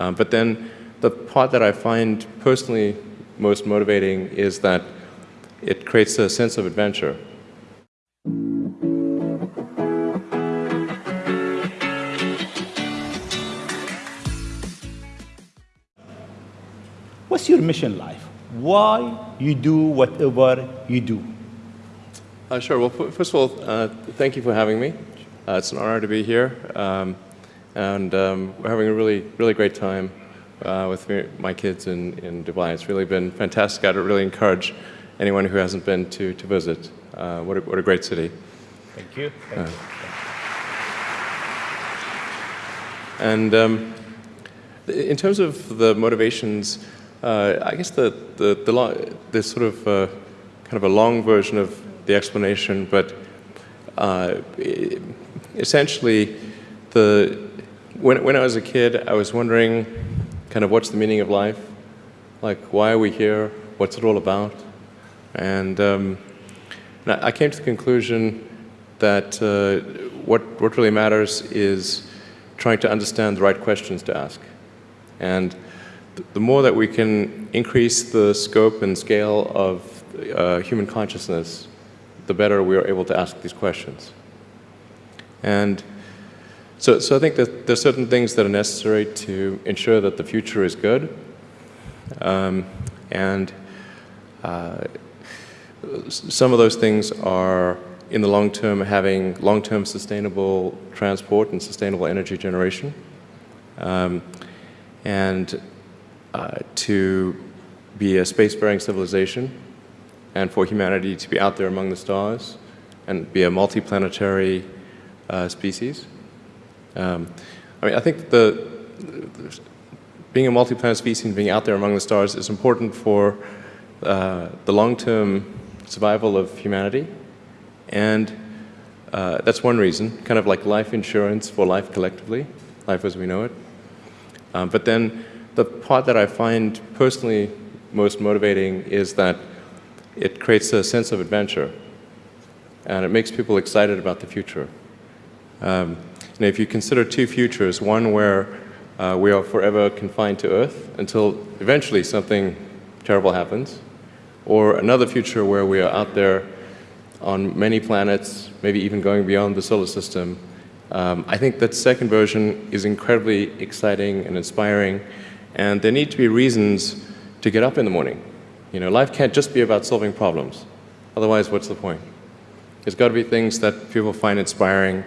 Um, but then the part that I find personally most motivating is that it creates a sense of adventure. What's your mission life? Why you do whatever you do? Uh, sure. Well, first of all, uh, thank you for having me. Uh, it's an honor to be here, um, and um, we're having a really, really great time uh, with me, my kids in, in Dubai. It's really been fantastic. I'd really encourage anyone who hasn't been to, to visit. Uh, what, a, what a great city. Thank you. Thank you. And um, in terms of the motivations, uh, I guess the, the, the, the sort of uh, kind of a long version of the explanation, but uh, essentially, the, when, when I was a kid, I was wondering kind of what's the meaning of life? Like, why are we here? What's it all about? And, um, and I came to the conclusion that uh, what, what really matters is trying to understand the right questions to ask. And th the more that we can increase the scope and scale of uh, human consciousness, the better we are able to ask these questions. And so, so I think that there's certain things that are necessary to ensure that the future is good. Um, and uh, some of those things are, in the long term, having long-term sustainable transport and sustainable energy generation. Um, and uh, to be a spacefaring civilization and for humanity to be out there among the stars and be a multiplanetary uh, species. Um, I mean, I think the, being a multi-planet species and being out there among the stars is important for uh, the long-term survival of humanity. And uh, that's one reason, kind of like life insurance for life collectively, life as we know it. Um, but then the part that I find personally most motivating is that it creates a sense of adventure and it makes people excited about the future. Um, and if you consider two futures, one where uh, we are forever confined to Earth until eventually something terrible happens, or another future where we are out there on many planets, maybe even going beyond the solar system, um, I think that second version is incredibly exciting and inspiring, and there need to be reasons to get up in the morning. You know, life can't just be about solving problems. Otherwise, what's the point? There's got to be things that people find inspiring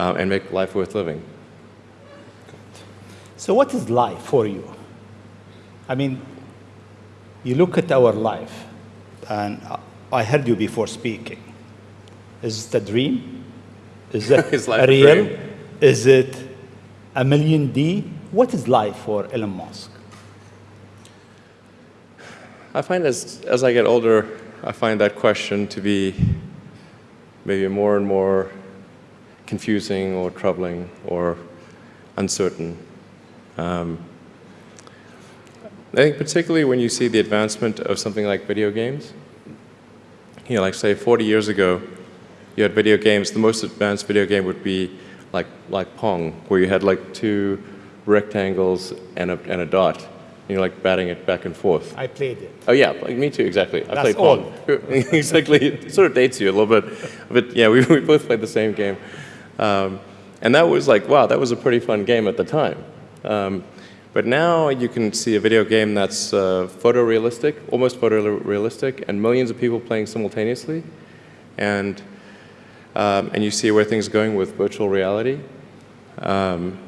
uh, and make life worth living. So what is life for you? I mean, you look at our life, and I heard you before speaking. Is it a dream? Is it is life real? Is it a million D? What is life for Elon Musk? I find as, as I get older, I find that question to be maybe more and more confusing or troubling or uncertain. Um, I think particularly when you see the advancement of something like video games, you know, like say 40 years ago, you had video games, the most advanced video game would be like, like Pong, where you had like two rectangles and a, and a dot, and you're like batting it back and forth. I played it. Oh yeah, like me too, exactly. I played Pong. exactly, it sort of dates you a little bit, but yeah, we, we both played the same game. Um, and that was like, wow, that was a pretty fun game at the time. Um, but now you can see a video game that's uh, photorealistic, almost photorealistic, and millions of people playing simultaneously. And, um, and you see where things are going with virtual reality um,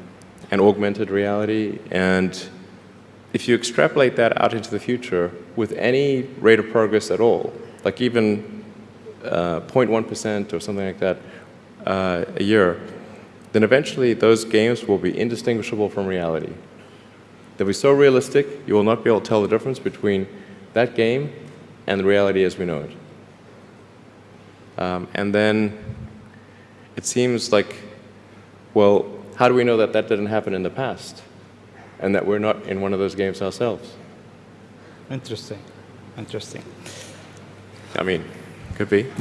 and augmented reality. And if you extrapolate that out into the future with any rate of progress at all, like even 0.1% uh, or something like that, uh, a year, then eventually those games will be indistinguishable from reality. They'll be so realistic, you will not be able to tell the difference between that game and the reality as we know it. Um, and then it seems like, well, how do we know that that didn't happen in the past and that we're not in one of those games ourselves? Interesting. Interesting. I mean, could be.